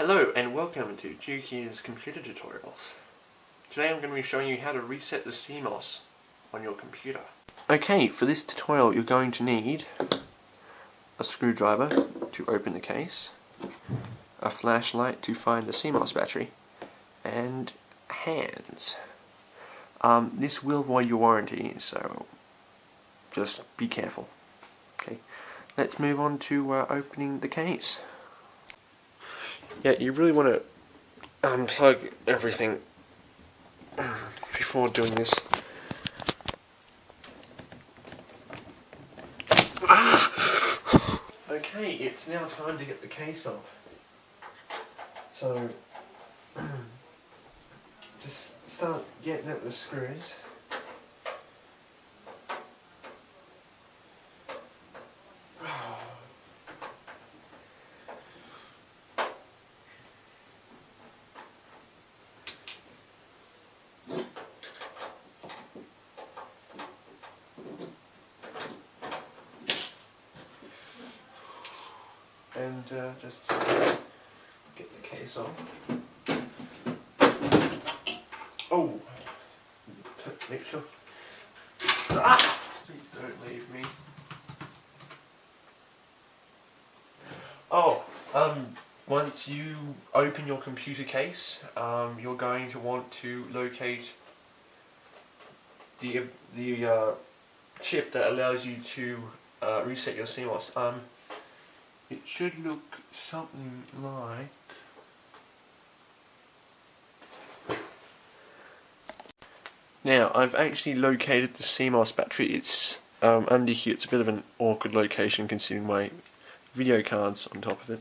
Hello and welcome to Juki's computer tutorials. Today I'm going to be showing you how to reset the CMOS on your computer. Okay, for this tutorial you're going to need a screwdriver to open the case, a flashlight to find the CMOS battery, and hands. Um, this will void your warranty, so just be careful. Okay, let's move on to uh, opening the case. Yeah, you really want to unplug everything before doing this. okay, it's now time to get the case off. So, just start getting at the screws. And uh, just get the case off. Oh, make sure. Ah! Please don't leave me. Oh, um, once you open your computer case, um, you're going to want to locate the the uh, chip that allows you to uh, reset your CMOS. Um, it should look something like Now, I've actually located the CMOS battery. It's um, under here. It's a bit of an awkward location considering my video cards on top of it.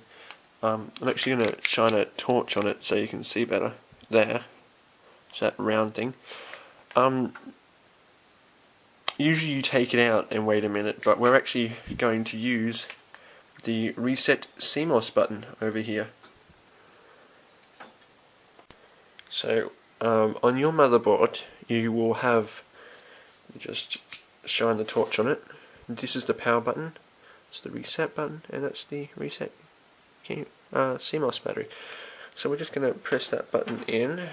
Um, I'm actually going to shine a torch on it so you can see better. There. It's that round thing. Um, usually you take it out and wait a minute, but we're actually going to use the reset CMOS button over here. So um, on your motherboard you will have just shine the torch on it. This is the power button, it's the reset button, and that's the reset uh, CMOS battery. So we're just going to press that button in.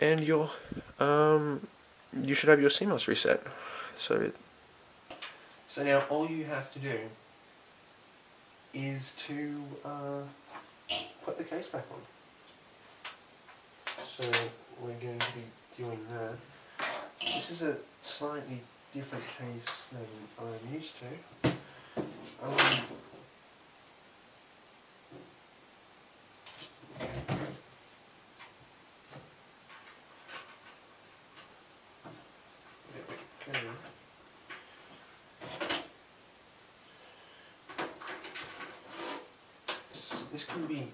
And your um, you should have your CMOS reset. So so now all you have to do is to uh, put the case back on. So we're going to be doing that. This is a slightly different case than I'm used to. Um, this can be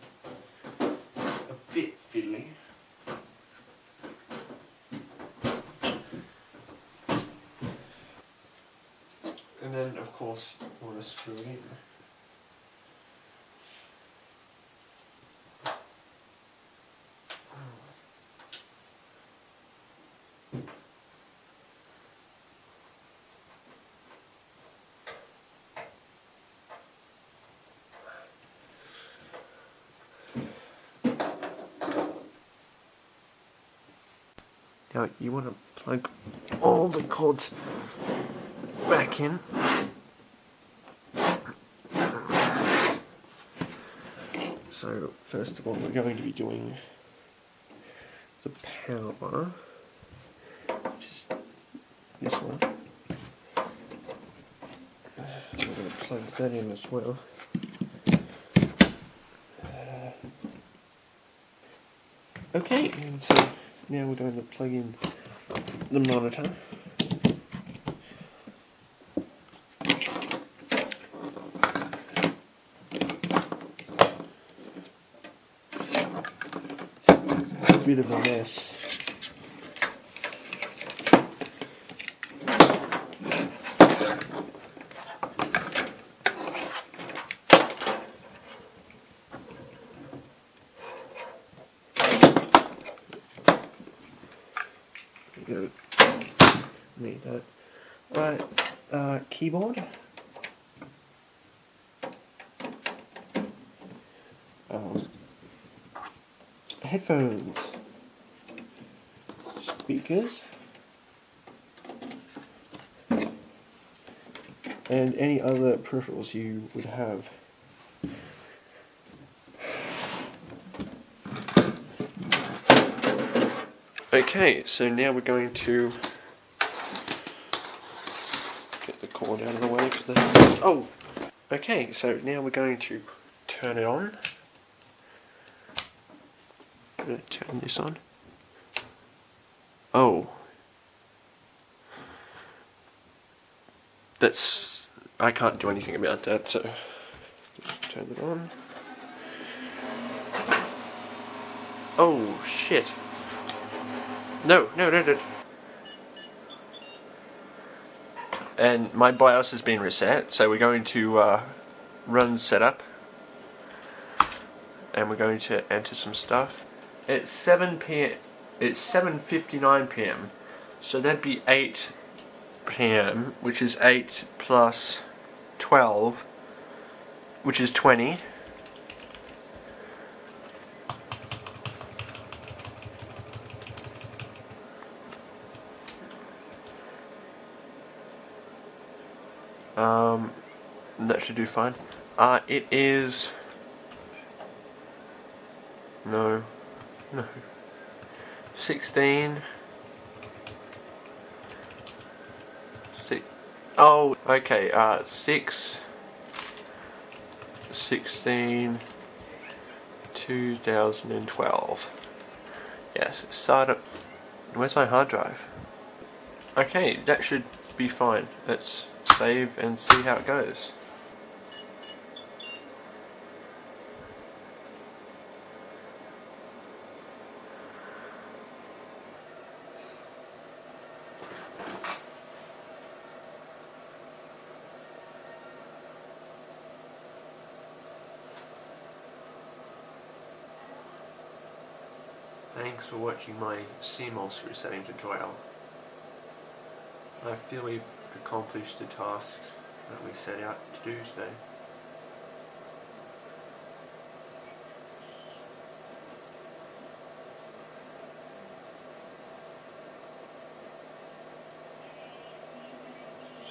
a bit fiddly. And then of course you want to screw it in. Now you want to plug all the cords back in. So first of all we're going to be doing the power, which is this one. I'm going to plug that in as well. Okay, and so now we're going to plug in the monitor. bit of a mess. Go. Need that. Right, uh, keyboard. um, headphones, speakers, and any other peripherals you would have. Okay, so now we're going to get the cord out of the way for the. Oh! Okay, so now we're going to turn it on. I'm going to turn this on. Oh. That's. I can't do anything about that, so. Turn it on. Oh, shit. No, no, no, no. And my BIOS has been reset, so we're going to uh, run setup. And we're going to enter some stuff. It's 7 p.m. It's 7:59 p.m. So that'd be 8 p.m., which is 8 plus 12, which is 20. Um, that should do fine. Uh, it is... No. No. 16... Six, oh, okay, uh, 6... 16... 2012. Yes, startup. Where's my hard drive? Okay, that should be fine. Let's save and see how it goes. Thanks for watching my CMOS resetting tutorial. I feel we've accomplished the tasks that we set out to do today.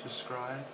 Subscribe